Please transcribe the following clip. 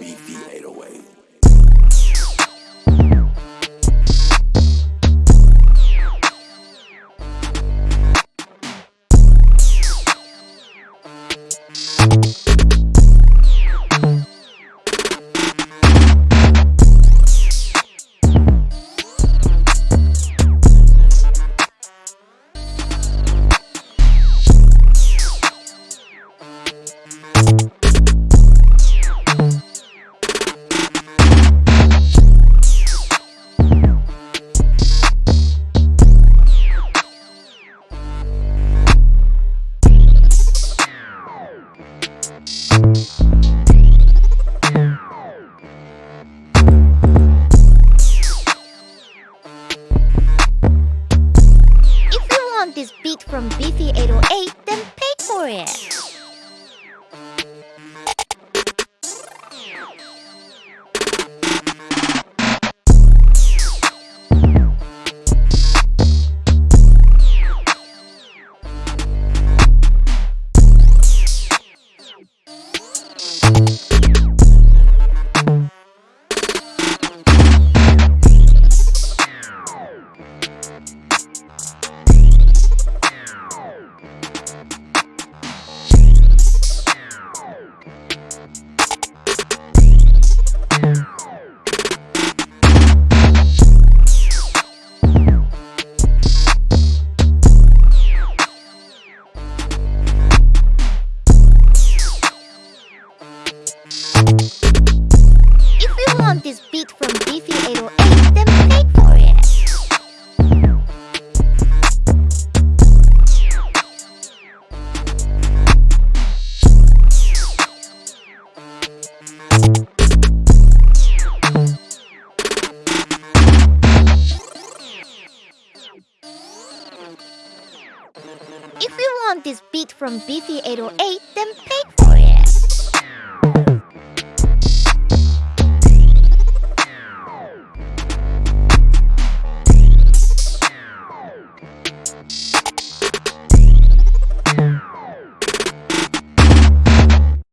Beefy this beat from Beefy 808, then pay for it. Beat from Beefy 808, then for it. If you want this beat from Beefy 808, then pay